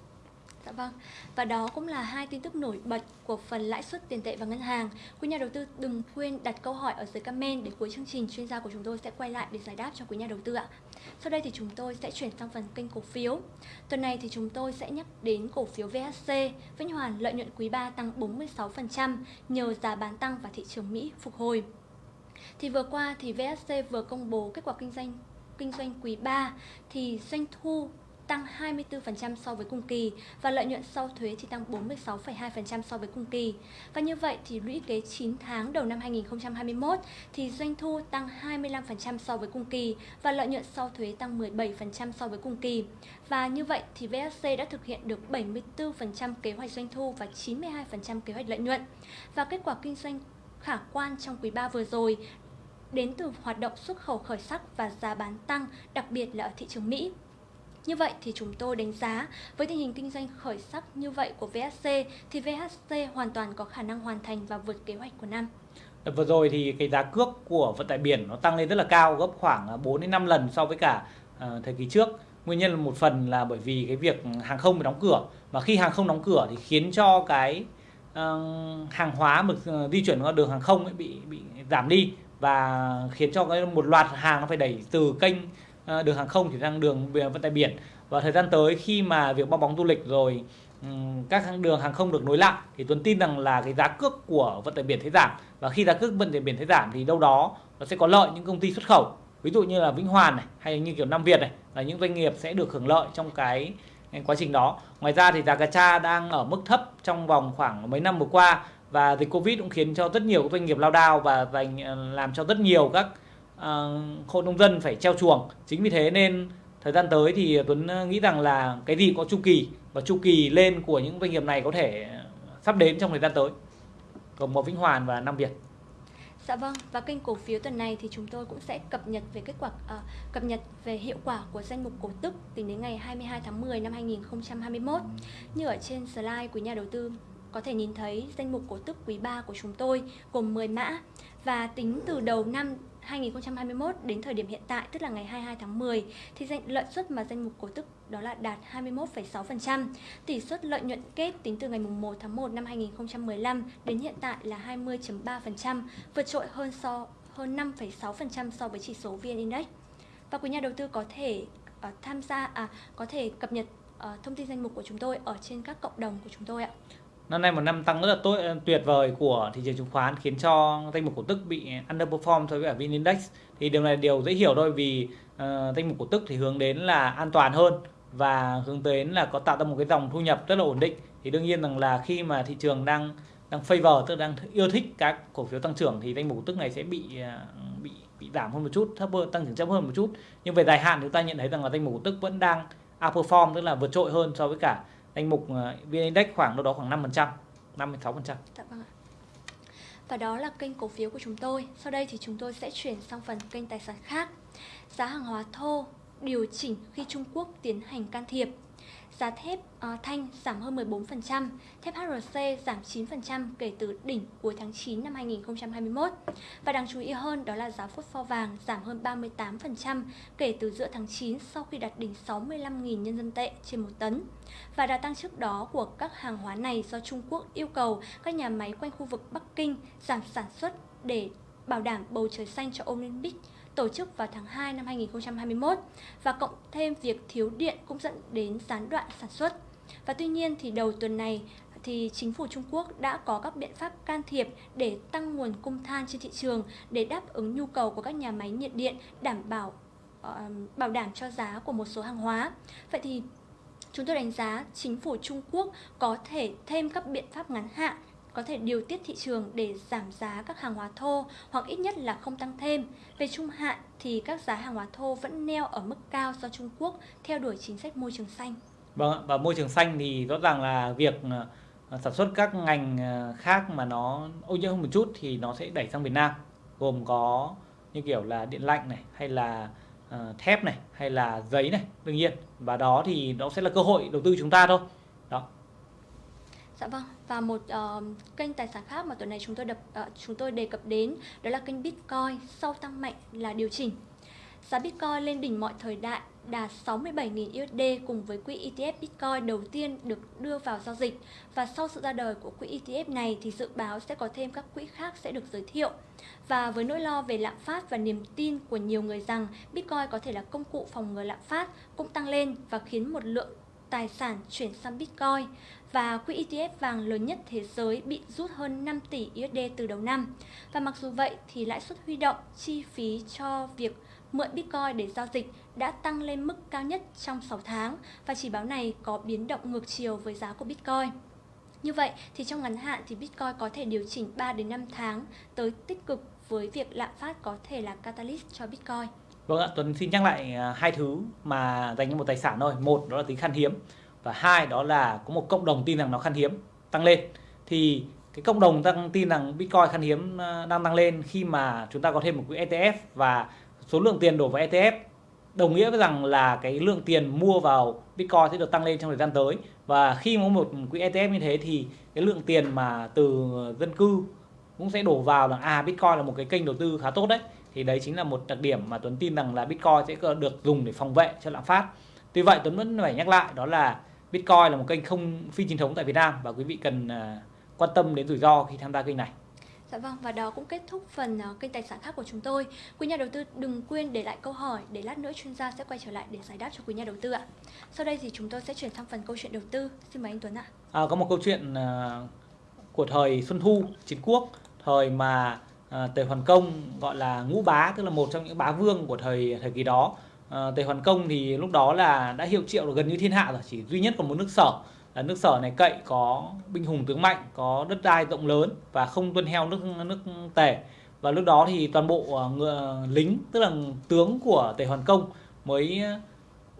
S1: Dạ vâng. Và đó cũng là hai tin tức nổi bật của phần lãi suất tiền tệ và ngân hàng. Quý nhà đầu tư đừng quên đặt câu hỏi ở dưới comment để cuối chương trình chuyên gia của chúng tôi sẽ quay lại để giải đáp cho quý nhà đầu tư ạ. Sau đây thì chúng tôi sẽ chuyển sang phần kênh cổ phiếu. Tuần này thì chúng tôi sẽ nhắc đến cổ phiếu VHC, Vĩnh Hoàn lợi nhuận quý 3 tăng 46% nhờ giá bán tăng và thị trường Mỹ phục hồi. Thì vừa qua thì VHC vừa công bố kết quả kinh doanh kinh doanh quý 3 thì doanh thu tăng 24% so với cùng kỳ và lợi nhuận sau thuế thì tăng 46,2% so với cùng kỳ. Và như vậy thì lũy kế 9 tháng đầu năm 2021 thì doanh thu tăng 25% so với cùng kỳ và lợi nhuận sau thuế tăng 17% so với cùng kỳ. Và như vậy thì VSC đã thực hiện được 74% kế hoạch doanh thu và 92% kế hoạch lợi nhuận. Và kết quả kinh doanh khả quan trong quý 3 vừa rồi đến từ hoạt động xuất khẩu khởi sắc và giá bán tăng, đặc biệt là ở thị trường Mỹ. Như vậy thì chúng tôi đánh giá với tình hình kinh doanh khởi sắc như vậy của VHC thì VHC hoàn toàn có khả năng hoàn thành và vượt kế hoạch của năm.
S2: Vừa rồi thì cái giá cước của vận tải biển nó tăng lên rất là cao gấp khoảng à, 4 đến 5 lần so với cả uh, thời kỳ trước. Nguyên nhân là một phần là bởi vì cái việc hàng không bị đóng cửa và khi hàng không đóng cửa thì khiến cho cái uh, hàng hóa mà ờ, di chuyển qua đường hàng không ấy bị bị giảm đi và khiến cho cái một loạt hàng nó phải đẩy từ kênh Ờ, đường hàng không chuyển sang đường vận tải biển. Và thời gian tới khi mà việc bao bóng du lịch rồi các đường hàng không được nối lại thì Tuấn tin rằng là cái giá cước của vận tải biển sẽ giảm. Và khi giá cước vận tải biển sẽ giảm thì đâu đó nó sẽ có lợi những công ty xuất khẩu. Ví dụ như là Vĩnh Hoàn này hay như kiểu Nam Việt này là những doanh nghiệp sẽ được hưởng lợi trong cái quá trình đó. Ngoài ra thì giá cà cha đang ở mức thấp trong vòng khoảng mấy năm vừa qua. Và dịch Covid cũng khiến cho rất nhiều doanh nghiệp lao đao và ờ, làm cho rất nhiều các uh, Ờ, hộ nông dân phải treo chuồng. Chính vì thế nên thời gian tới thì Tuấn ờ, nghĩ rằng là cái gì có chu kỳ và chu kỳ lên của những doanh nghiệp này có thể sắp đến trong thời gian tới. Gồm một Vĩnh Hoàn và Nam Việt.
S1: Dạ vâng, và kênh cổ phiếu tuần này thì chúng tôi cũng sẽ cập nhật về kết quả à, cập nhật về hiệu quả của danh mục cổ tức tính đến ngày 22 tháng 10 năm 2021. Như ở trên slide của nhà đầu tư có thể nhìn thấy danh mục cổ tức quý 3 của chúng tôi gồm 10 mã và tính từ đầu năm 2021 đến thời điểm hiện tại tức là ngày 22 tháng 10 thì lợi suất mà danh mục cổ tức đó là đạt 21,6%. Tỷ suất lợi nhuận kết tính từ ngày 1 tháng 1 năm 2015 đến hiện tại là 20.3%, vượt trội hơn so hơn 5,6% so với chỉ số VN Index. Và quý nhà đầu tư có thể uh, tham gia à có thể cập nhật uh, thông tin danh mục của chúng tôi ở trên các cộng đồng của chúng tôi ạ.
S2: Năm nay một năm tăng rất là tốt ờ, tuyệt vời của thị trường chứng khoán khiến cho danh mục cổ tức bị underperform so với cả VN Index. Thì điều này điều dễ hiểu thôi vì uh, danh mục cổ tức thì hướng đến là an toàn hơn và hướng đến là có tạo ra một cái dòng thu nhập rất là ổn định. Thì đương nhiên rằng là khi mà thị trường đang đang favor tức đang yêu thích các cổ phiếu tăng trưởng thì danh mục cổ tức này sẽ bị uh, bị bị giảm hơn một chút, thấp hơn tăng trưởng chậm hơn một chút. Nhưng về dài hạn chúng ta nhận thấy rằng là danh mục cổ tức vẫn đang outperform tức là vượt trội hơn so với cả danh mục à, VN Index khoảng đâu đó khoảng 5%, 56%. Dạ vâng ạ.
S1: Và đó là kênh cổ phiếu của chúng tôi. Sau đây thì chúng tôi sẽ chuyển sang phần kênh tài sản khác. Giá hàng hóa thô điều chỉnh khi Trung Quốc tiến hành can thiệp. Giá thép uh, thanh giảm hơn 14%, thép HRC giảm 9% kể từ đỉnh cuối tháng 9 năm 2021. Và đáng chú ý hơn đó là giá phốt pho vàng giảm hơn 38% kể từ giữa tháng 9 sau khi đạt đỉnh 65.000 nhân dân tệ trên một tấn. Và đà tăng trước đó của các hàng hóa này do Trung Quốc yêu cầu các nhà máy quanh khu vực Bắc Kinh giảm sản xuất để bảo đảm bầu trời xanh cho Olympic tổ chức vào tháng 2 năm 2021 và cộng thêm việc thiếu điện cũng dẫn đến gián đoạn sản xuất. Và tuy nhiên thì đầu tuần này thì chính phủ Trung Quốc đã có các biện pháp can thiệp để tăng nguồn cung than trên thị trường để đáp ứng nhu cầu của các nhà máy nhiệt điện đảm bảo uh, bảo đảm cho giá của một số hàng hóa. Vậy thì chúng tôi đánh giá chính phủ Trung Quốc có thể thêm các biện pháp ngắn hạn có thể điều tiết thị trường để giảm giá các hàng hóa thô hoặc ít nhất là không tăng thêm. Về trung hạn thì các giá hàng hóa thô vẫn neo ở mức cao do Trung Quốc theo đuổi chính sách môi trường xanh.
S2: Vâng, và môi trường xanh thì rõ ràng là việc ờ, sản xuất các ngành ờ, khác mà nó ô nhiễm hơn một chút thì nó sẽ đẩy sang Việt Nam gồm có như kiểu là điện lạnh này hay là ờ, thép này hay là giấy này đương nhiên và đó thì nó sẽ là cơ hội đầu tư chúng ta thôi
S1: Dạ vâng, và một uh, kênh tài sản khác mà tuần này chúng tôi đập uh, chúng tôi đề cập đến đó là kênh Bitcoin sau tăng mạnh là điều chỉnh. Giá Bitcoin lên đỉnh mọi thời đại đạt 67.000 USD cùng với quỹ ETF Bitcoin đầu tiên được đưa vào giao dịch và sau sự ra đời của quỹ ETF này thì dự báo sẽ có thêm các quỹ khác sẽ được giới thiệu. Và với nỗi lo về lạm phát và niềm tin của nhiều người rằng Bitcoin có thể là công cụ phòng ngừa lạm phát cũng tăng lên và khiến một lượng tài sản chuyển sang Bitcoin và quỹ ETF vàng lớn nhất thế giới bị rút hơn 5 tỷ USD từ đầu năm. Và mặc dù vậy thì lãi suất huy động, chi phí cho việc mượn Bitcoin để giao dịch đã tăng lên mức cao nhất trong 6 tháng và chỉ báo này có biến động ngược chiều với giá của Bitcoin. Như vậy thì trong ngắn hạn thì Bitcoin có thể điều chỉnh 3 đến 5 tháng tới tích cực với việc lạm phát có thể là catalyst cho Bitcoin.
S2: Vâng ạ, Tuấn xin nhắc lại à, hai thứ mà dành cho một tài sản thôi. Một đó là tính khan hiếm và hai, đó là có một cộng đồng tin rằng nó khan hiếm, tăng lên. Thì cái cộng đồng tăng, tin rằng Bitcoin khan hiếm ờ, đang tăng lên khi mà chúng ta có thêm một quỹ ETF và số lượng tiền đổ vào ETF đồng nghĩa với rằng là cái lượng tiền mua vào Bitcoin sẽ được tăng lên trong thời gian tới và khi có một quỹ ETF như thế thì cái lượng tiền mà từ dân cư cũng sẽ đổ vào là à Bitcoin là một cái kênh đầu tư khá tốt đấy thì đấy chính là một đặc điểm mà Tuấn tin rằng là Bitcoin sẽ được dùng để phòng vệ cho lạm phát. Tuy vậy Tuấn vẫn phải nhắc lại, đó là Bitcoin là một kênh không phi chính thống tại Việt Nam và quý vị cần uh, quan tâm đến rủi ro khi tham gia kênh này.
S1: Dạ vâng, và đó cũng kết thúc phần uh, kênh tài sản khác của chúng tôi. Quý nhà đầu tư đừng quên để lại câu hỏi để lát nữa chuyên gia sẽ quay trở lại để giải đáp cho quý nhà đầu tư ạ. Sau đây thì chúng tôi sẽ chuyển sang phần câu chuyện đầu tư. Xin mời anh Tuấn ạ.
S2: À, có một câu chuyện uh, của thời Xuân Thu, chiến quốc, thời mà à, Tề Hoàn Công gọi là ngũ bá tức là một trong những bá vương của thời thời kỳ đó Ờ, à, Tề Hoàn Công thì lúc đó là đã hiệu triệu được gần như thiên hạ rồi chỉ duy nhất còn một nước sở là nước sở này cậy có binh hùng tướng mạnh có đất đai rộng lớn và không tuân theo nước nước Tề. Và lúc đó thì toàn bộ ờ, ngựa, lính tức là tướng của Tề Hoàn Công mới ờ,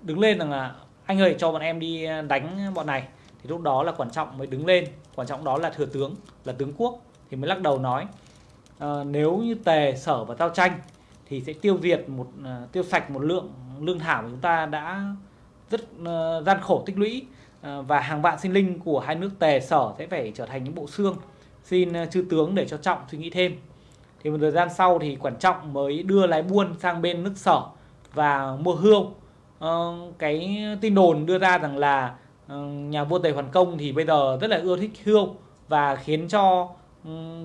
S2: đứng lên rằng là anh ơi cho bọn em đi đánh bọn này. Thì lúc đó là quan trọng mới đứng lên. Quan trọng đó là thừa tướng là tướng quốc thì mới lắc đầu nói à, nếu như tề sở và tao tranh thì sẽ tiêu diệt một à, tiêu sạch một lượng, lương thảo mà chúng ta đã rất ờ, gian khổ tích lũy. Ờ, và hàng vạn sinh linh của hai nước tề sở sẽ phải trở thành những bộ xương. Xin ờ, chư tướng để cho trọng suy nghĩ thêm. Thì một thời gian sau thì quản trọng mới đưa lái buôn sang bên nước sở và mua hươu. Cái tin đồn đưa ra rằng là nhà vua tề hoàn công thì bây giờ rất là ưa thích hươu và khiến cho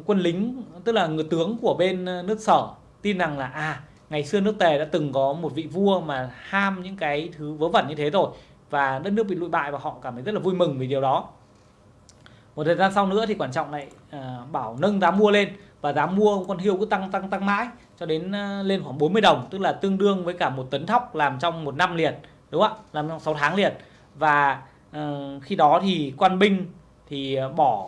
S2: quân lính, tức là người tướng của bên nước sở tin rằng là à ngày xưa nước tề đã từng có một vị vua mà ham những cái thứ vớ vẩn như thế rồi và đất nước bị lụi bại và họ cảm thấy rất là vui mừng vì điều đó. Một thời gian sau nữa thì quan trọng lại uh, bảo nâng giá mua lên và giá mua con hiêu cứ tăng tăng tăng mãi cho đến uh, lên khoảng 40 đồng tức là tương đương với cả một tấn thóc làm trong một năm liền đúng không ạ? Làm trong 6 tháng liền. Và uh, khi đó thì quan binh thì bỏ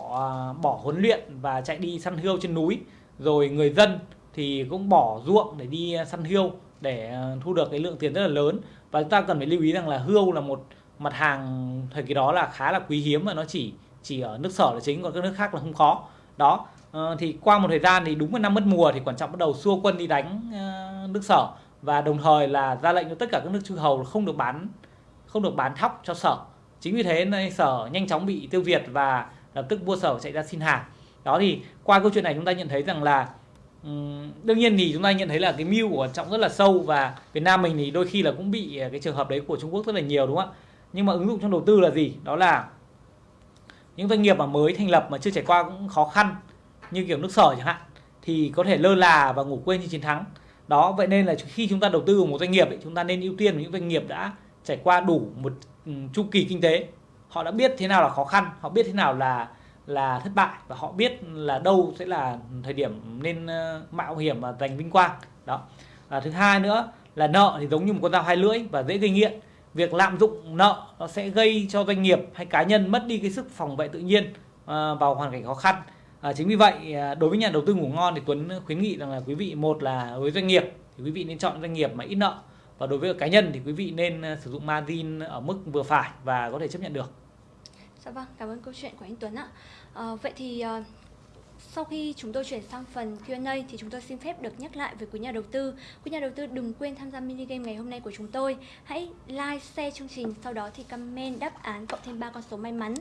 S2: uh, bỏ huấn luyện và chạy đi săn hươu trên núi rồi người dân thì cũng bỏ ruộng để đi à, săn hươu để à, thu được cái lượng tiền rất là lớn. Và chúng ta cần phải lưu ý rằng là hươu là một mặt hàng thời kỳ đó là khá là quý hiếm và nó chỉ chỉ ở nước sở là chính, còn các nước khác là không có. Đó ờ, thì qua một thời gian thì đúng là năm mất mùa thì quan trọng bắt đầu xua quân đi đánh ờ, nước sở. Và đồng thời là ra lệnh cho tất cả các nước chư hầu không được bán, không được bán thóc cho sở. Chính vì thế nên sở nhanh chóng bị tiêu diệt và lập tức vua sở chạy ra xin hàng. Đó thì qua câu chuyện này chúng ta nhận thấy rằng là đương nhiên thì chúng ta nhận thấy là cái mưu của trọng rất là sâu và Việt Nam mình thì đôi khi là cũng bị à, cái trường hợp đấy của Trung Quốc rất là nhiều đúng không ạ? Nhưng mà ứng dụng trong đầu tư là gì? Đó là những doanh nghiệp mà mới thành lập mà chưa trải qua cũng khó khăn như kiểu nước sở chẳng hạn thì có thể lơ là và ngủ quên như chiến thắng. Đó vậy nên là khi chúng ta đầu tư vào một doanh nghiệp ấy, chúng ta nên ưu tiên vào những doanh nghiệp đã trải qua đủ một chu kỳ kinh tế. Họ đã biết thế nào là khó khăn họ biết thế nào là là thất bại và họ biết là đâu sẽ là thời điểm nên ờ, mạo hiểm và giành vinh quang. Đó. Và thứ hai nữa là nợ thì giống như một con dao hai lưỡi và dễ gây nghiện. Việc lạm dụng nợ nó sẽ gây cho doanh nghiệp hay cá nhân mất đi cái sức phòng vệ tự nhiên ờ, vào hoàn cảnh khó khăn. À, chính vì vậy à, đối với nhà đầu tư ngủ ngon thì Tuấn khuyến nghị rằng là quý vị một là với doanh nghiệp thì quý vị nên chọn doanh nghiệp mà ít nợ và đối với cá nhân thì quý vị nên ờ, sử dụng margin ở mức vừa phải và có thể chấp nhận được.
S1: Dạ vâng, cảm ơn câu chuyện của anh Tuấn ạ. À, vậy thì ờ, sau khi chúng tôi chuyển sang phần Q&A thì chúng tôi xin phép được nhắc lại với quý nhà đầu tư. Quý nhà đầu tư đừng quên tham gia mini game ngày hôm nay của chúng tôi. Hãy like, share chương trình, sau đó thì comment đáp án cộng thêm 3 con số may mắn.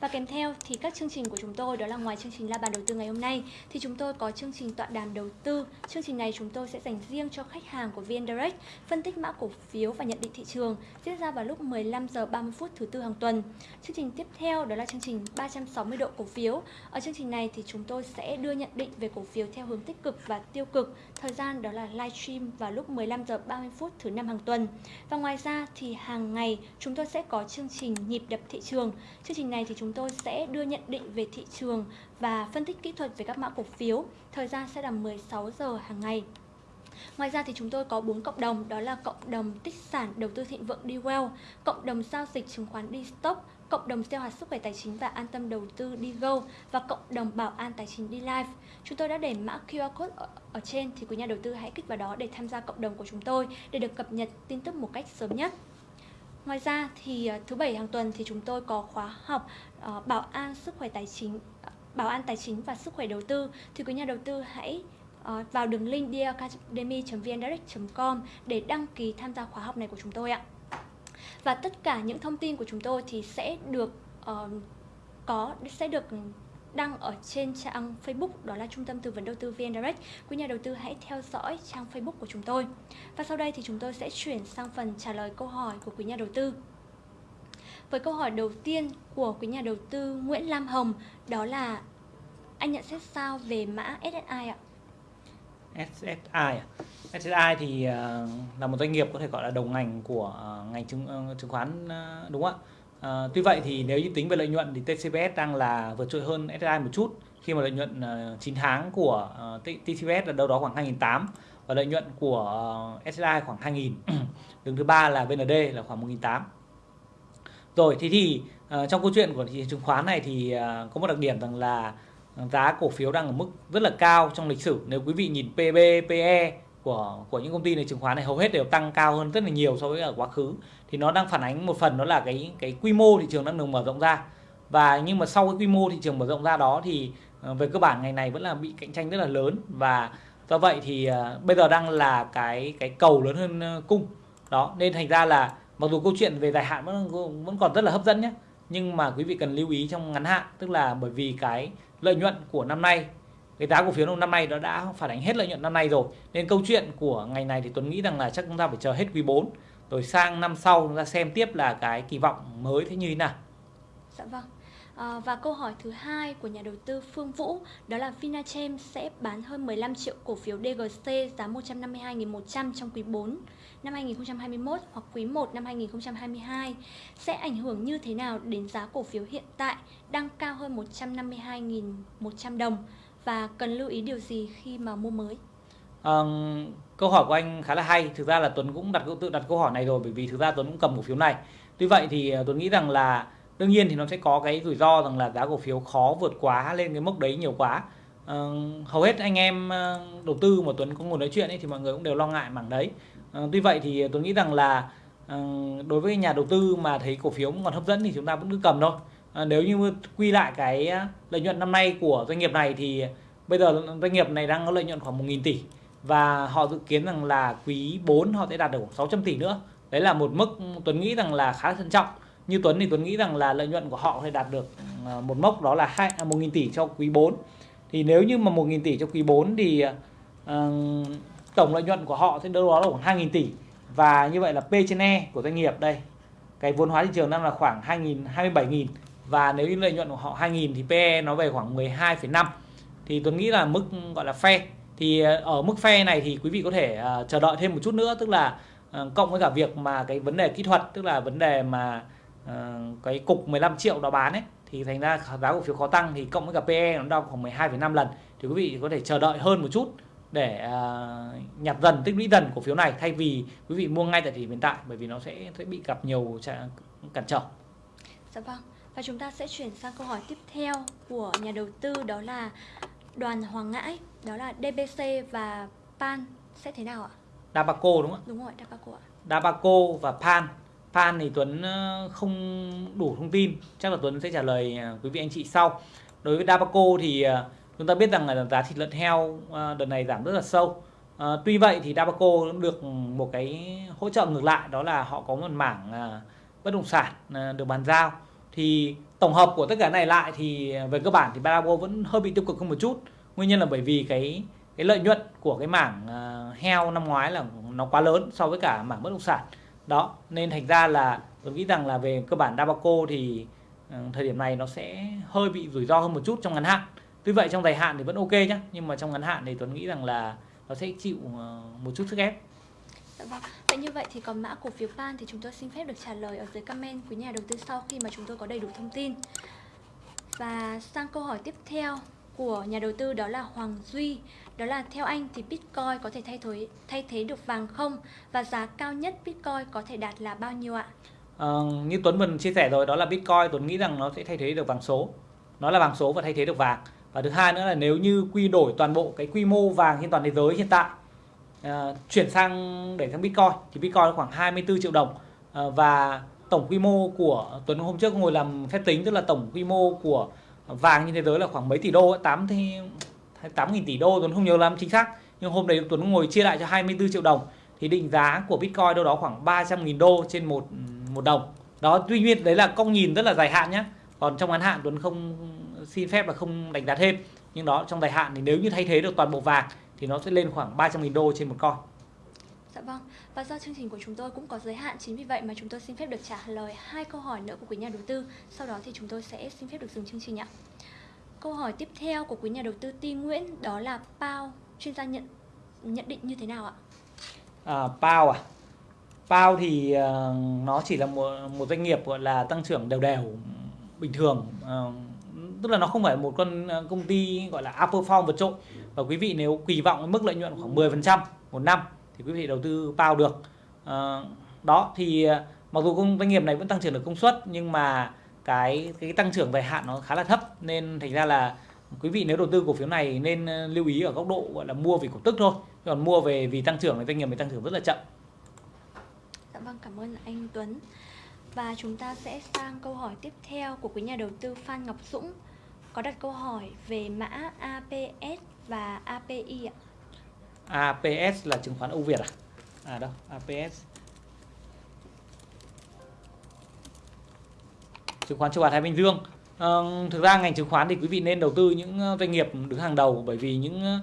S1: Và kèm theo thì các chương trình của chúng tôi đó là ngoài chương trình La bàn đầu tư ngày hôm nay thì chúng tôi có chương trình tọa đàm đầu tư. Chương trình này chúng tôi sẽ dành riêng cho khách hàng của VN Direct, phân tích mã cổ phiếu và nhận định thị trường diễn ra vào lúc 15 giờ 30 phút thứ tư hàng tuần. Chương trình tiếp theo đó là chương trình 360 độ cổ phiếu. Ở chương trình này thì chúng tôi sẽ đưa nhận định về cổ phiếu theo hướng tích cực và tiêu cực. Thời gian đó là livestream vào lúc 15 giờ 30 phút thứ năm hàng tuần. Và ngoài ra thì hàng ngày chúng tôi sẽ có chương trình nhịp đập thị trường. Chương trình này thì chúng tôi sẽ đưa nhận định về thị trường và phân tích kỹ thuật về các mã cổ phiếu. Thời gian sẽ là 16 giờ hàng ngày. Ngoài ra thì chúng tôi có bốn cộng đồng, đó là cộng đồng tích sản đầu tư thịnh vượng DWell, cộng đồng giao dịch chứng khoán DStock, cộng đồng tiêu hạt sức khỏe tài chính và an tâm đầu tư đi go và cộng đồng bảo an tài chính đi live. Chúng tôi đã để mã QR code ở, ở trên thì quý nhà đầu tư hãy kích vào đó để tham gia cộng đồng của chúng tôi để được cập nhật tin tức một cách sớm nhất. Ngoài ra thì ờ, thứ bảy hàng tuần thì chúng tôi có khóa học uh, bảo an sức khỏe tài chính ờ, bảo an tài chính và sức khỏe đầu tư thì quý nhà đầu tư hãy uh, vào đường link deacademy.vndirect.com để đăng ký tham gia khóa học này của chúng tôi ạ. Và tất cả những thông tin của chúng tôi thì sẽ được uh, có sẽ được đăng ở trên trang Facebook đó là Trung tâm Tư vấn Đầu tư VN Direct. Quý nhà đầu tư hãy theo dõi trang Facebook của chúng tôi. Và sau đây thì chúng tôi sẽ chuyển sang phần trả lời câu hỏi của quý nhà đầu tư. Với câu hỏi đầu tiên của quý nhà đầu tư Nguyễn Lam Hồng đó là anh nhận xét sao về mã SSI ạ?
S2: SSI? À? SSI thì ờ, là một doanh nghiệp có thể gọi là đồng ngành của ờ, ngành chứng ờ, chứng khoán đúng không ạ? À, tuy vậy thì nếu như tính về lợi nhuận thì TCBS đang là vượt trội hơn SSI một chút khi mà lợi nhuận 9 tháng của TCBS là đâu đó khoảng 2.800 và lợi nhuận của SSI khoảng 2000 đứng thứ ba là VND là khoảng 1.800 rồi thì thì trong câu chuyện của thị trường chứng khoán này thì có một đặc điểm rằng là giá cổ phiếu đang ở mức rất là cao trong lịch sử. Nếu quý vị nhìn PB, PE của của những công ty này chứng khoán này hầu hết đều tăng cao hơn rất là nhiều so với ở quá khứ. Thì nó đang phản ánh một phần đó là cái cái quy mô thị trường đang được mở rộng ra. Và nhưng mà sau cái quy mô thị trường mở rộng ra đó thì ờ, về cơ bản ngày này vẫn là bị cạnh tranh rất là lớn. Và do vậy thì uh, bây giờ đang là cái cái cầu lớn hơn uh, cung. Đó nên thành ra là mặc dù câu chuyện về dài hạn vẫn vẫn còn rất là hấp dẫn nhé nhưng mà quý vị cần lưu ý trong ngắn hạn, tức là bởi vì cái lợi nhuận của năm nay, cái giá cổ phiếu năm nay nó đã phản ánh hết lợi nhuận năm nay rồi. Nên câu chuyện của ngày này thì Tuấn nghĩ rằng là chắc chúng ta phải chờ hết quý 4 rồi sang năm sau chúng ta xem tiếp là cái kỳ vọng mới thế như thế nào.
S1: Dạ vâng. À, và câu hỏi thứ hai của nhà đầu tư Phương Vũ đó là Vinachem sẽ bán hơn 15 triệu cổ phiếu DGC giá 152.100 trong quý 4 năm 2021 hoặc quý 1 năm 2022 sẽ ảnh hưởng như thế nào đến giá cổ phiếu hiện tại đang cao hơn 152.100 đồng và cần lưu ý điều gì khi mà mua mới?
S2: À, câu hỏi của anh khá là hay. Thực ra là Tuấn cũng đặt tự đặt câu hỏi này rồi bởi vì thực ra Tuấn cũng cầm cổ phiếu này. Tuy vậy thì ờ, Tuấn nghĩ rằng là đương nhiên thì nó sẽ có cái rủi ro rằng là giá cổ phiếu khó vượt quá lên cái mốc đấy nhiều quá. uh, hầu hết anh em uh, đầu tư mà Tuấn có ngồi nói chuyện ấy thì mọi người cũng đều lo ngại mảng đấy. uh, tuy vậy thì Tuấn nghĩ rằng là uh, đối với nhà đầu tư mà thấy cổ phiếu còn hấp dẫn thì chúng ta vẫn cứ cầm thôi uh, nếu như quy lại cái lợi nhuận năm nay của doanh nghiệp này thì bây giờ doanh nghiệp này đang có lợi nhuận khoảng 1.000 tỷ và họ dự kiến rằng là quý 4 họ sẽ đạt được khoảng 600 tỷ nữa đấy là một mức Tuấn nghĩ rằng là khá thận trọng như Tuấn thì Tuấn nghĩ rằng là lợi nhuận của họ sẽ đạt được ờ, một mốc đó là hai à, 1.000 tỷ cho quý 4 thì nếu như mà 1.000 tỷ cho quý 4 thì uh, tổng lợi nhuận của họ sẽ đâu đó là khoảng 2.000 tỷ. Và như vậy là P trên E của doanh nghiệp đây cái vốn hóa thị trường đang là khoảng 2.000 27.000 và nếu như lợi nhuận của họ 2.000 thì PE nó về khoảng 12,5 thì tôi nghĩ là mức gọi là phe thì ờ, ở mức phe này thì quý vị có thể uh, chờ đợi thêm một chút nữa tức là uh, cộng với cả việc mà cái vấn đề kỹ thuật tức là vấn đề mà uh, cái cục 15 triệu đó bán ấy thì thành ra giá cổ phiếu khó tăng thì cộng với cả PE nó đo khoảng 12,5 lần thì quý vị có thể chờ đợi hơn một chút để uh, nhặt dần tích lũy dần cổ phiếu này thay vì quý vị mua ngay tại thời điểm hiện tại bởi vì nó sẽ sẽ bị gặp nhiều cản trở.
S1: Dạ vâng. Và chúng ta sẽ chuyển sang câu hỏi tiếp theo của nhà đầu tư đó là đoàn Hoàng Ngãi, đó là DBC và PAN sẽ thế nào ạ?
S2: Dabaco đúng không ạ?
S1: Đúng rồi, Dabaco ạ.
S2: Dabaco và PAN fan thì Tuấn ờ, không đủ thông tin, chắc là Tuấn sẽ trả lời ờ, quý vị anh chị sau. Đối với Dabaco thì ờ, chúng ta biết rằng là giá thịt lợn heo đợt này giảm rất là sâu. tuy vậy thì Dabaco được một cái hỗ trợ ngược lại đó là họ có một mảng bất động sản được bàn giao thì tổng hợp của tất cả này lại thì về cơ bản thì Dabaco vẫn hơi bị tiêu cực hơn một chút. Nguyên nhân là bởi vì cái cái lợi nhuận của cái mảng heo năm ngoái là nó quá lớn so với cả mảng bất động sản đó, nên thành ra là tôi nghĩ rằng là về cơ bản Dabaco thì ờ, thời điểm này nó sẽ hơi bị rủi ro hơn một chút trong ngắn hạn tuy vậy trong dài hạn thì vẫn ok nhé nhưng mà trong ngắn hạn thì tôi nghĩ rằng là nó sẽ chịu ờ, một chút sức ép
S1: dạ vâng. Vậy như vậy thì còn mã cổ phiếu PAN thì chúng tôi xin phép được trả lời ở dưới comment của nhà đầu tư sau khi mà chúng tôi có đầy đủ thông tin. Và sang câu hỏi tiếp theo của nhà đầu tư đó là Hoàng Duy. Đó là theo anh thì Bitcoin có thể thay thế thay thế được vàng không? Và giá cao nhất Bitcoin có thể đạt là bao nhiêu ạ?
S2: À, như Tuấn vừa chia sẻ rồi đó là Bitcoin Tuấn nghĩ rằng nó sẽ thay thế được vàng số. Nó là vàng số và thay thế được vàng. Và thứ hai nữa là nếu như quy đổi toàn bộ cái quy mô vàng trên toàn thế giới hiện tại à, chuyển sang để sang Bitcoin thì Bitcoin khoảng 24 triệu đồng. À, và tổng quy mô của Tuấn hôm trước ngồi làm phép tính tức là tổng quy mô của vàng trên thế giới là khoảng mấy tỷ đô 8 thì 8.000 tỷ đô Tuấn không nhớ lắm chính xác. Nhưng hôm đấy Tuấn ngồi chia lại cho 24 triệu đồng. Thì định giá của Bitcoin đâu đó khoảng 300.000 đô trên một một đồng. Đó, tuy nhiên đấy là công nhìn rất là dài hạn nhé còn trong ngắn hạn Tuấn không xin phép là không đánh giá thêm. Nhưng đó, trong dài hạn thì nếu như thay thế được toàn bộ vàng thì nó sẽ lên khoảng 300.000 đô trên một coin
S1: Dạ vâng, và do chương trình của chúng tôi cũng có giới hạn Chính vì vậy mà chúng tôi xin phép được trả lời hai câu hỏi nữa của quý nhà đầu tư. Sau đó thì chúng tôi sẽ xin phép được dừng chương trình ạ. Câu hỏi tiếp theo của quý nhà đầu tư Ti Nguyễn đó là Pao chuyên gia nhận nhận định như thế nào ạ?
S2: À, Pao à? Pao thì uh, nó chỉ là một một doanh nghiệp gọi là tăng trưởng đều đều bình thường. Uh, tức là nó không phải một con ờ, công ty gọi là outperform vượt trội. Và quý vị nếu kỳ vọng mức lợi nhuận khoảng 10% một năm thì quý vị đầu tư vào được. À, đó thì ờ, mặc dù công doanh nghiệp này vẫn tăng trưởng được công suất nhưng mà cái cái tăng trưởng dài hạn nó khá là thấp nên thành ra là quý vị nếu đầu tư cổ phiếu này nên ờ, lưu ý ở góc độ gọi là mua vì cổ tức thôi còn mua về vì tăng trưởng thì doanh nghiệp mới tăng trưởng rất là chậm.
S1: Dạ vâng cảm ơn anh Tuấn. Và chúng ta sẽ sang câu hỏi tiếp theo của quý nhà đầu tư Phan Ngọc Dũng có đặt câu hỏi về mã APS và API ạ.
S2: APS là chứng khoán Âu Việt à? À đâu, APS chứng khoán châu Á Thái Bình Dương. À, thực ra ngành chứng khoán thì quý vị nên đầu tư những ờ, doanh nghiệp đứng hàng đầu bởi vì những ờ,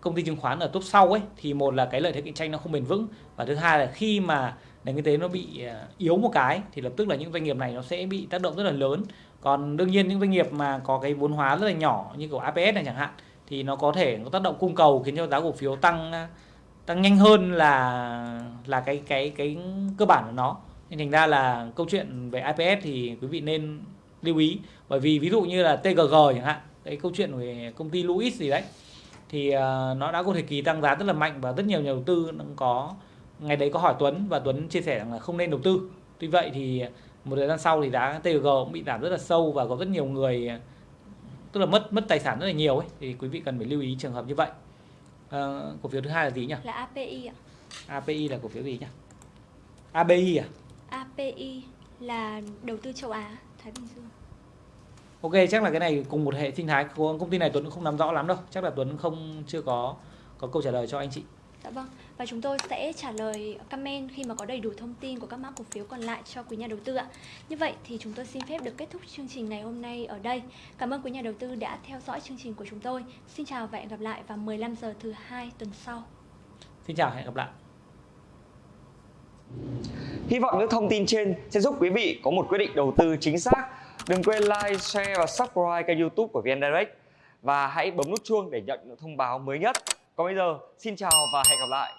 S2: công ty chứng khoán ở top sau ấy thì một là cái lợi thế cạnh tranh nó không bền vững và thứ hai là khi mà nền kinh tế nó bị yếu một cái thì lập tức là những doanh nghiệp này nó sẽ bị tác động rất là lớn. Còn đương nhiên những doanh nghiệp mà có cái vốn hóa rất là nhỏ như kiểu APS này chẳng hạn thì nó có thể có tác động cung cầu khiến cho giá cổ phiếu tăng tăng nhanh hơn là là cái cái cái cơ bản của nó. Nên thành ra là câu chuyện về IPS thì quý vị nên lưu ý. Bởi vì ví dụ như là TGG chẳng hạn cái câu chuyện về công ty Louis gì đấy thì uh, nó đã có thời kỳ tăng giá rất là mạnh và rất nhiều nhà đầu tư cũng có ngày đấy có hỏi Tuấn và Tuấn chia sẻ rằng là không nên đầu tư. Tuy vậy thì một thời gian sau thì giá TGG cũng bị giảm rất là sâu và có rất nhiều người tức là mất mất tài sản rất là nhiều ấy thì quý vị cần phải lưu ý trường hợp như vậy uh, cổ phiếu thứ hai là gì nhỉ
S1: là API ạ
S2: API là cổ phiếu gì nhỉ ABI à
S1: API là đầu tư châu Á, Thái Bình Dương.
S2: Ok, chắc là cái này cùng một hệ sinh thái của công ty này Tuấn cũng không nắm rõ lắm đâu. Chắc là Tuấn không chưa có có câu trả lời cho anh chị.
S1: Dạ vâng, và chúng tôi sẽ trả lời comment khi mà có đầy đủ thông tin của các mã cổ phiếu còn lại cho quý nhà đầu tư ạ. Như vậy thì chúng tôi xin phép được kết thúc chương trình ngày hôm nay ở đây. Cảm ơn quý nhà đầu tư đã theo dõi chương trình của chúng tôi. Xin chào và hẹn gặp lại vào 15 giờ thứ hai tuần sau.
S2: Xin chào, hẹn gặp lại.
S3: Hy vọng những thông tin trên sẽ giúp quý vị có một quyết định đầu tư chính xác. Đừng quên like, share và subscribe kênh youtube của VN Direct và hãy bấm nút chuông để nhận những thông báo mới nhất. Còn bây giờ, xin chào và hẹn gặp lại.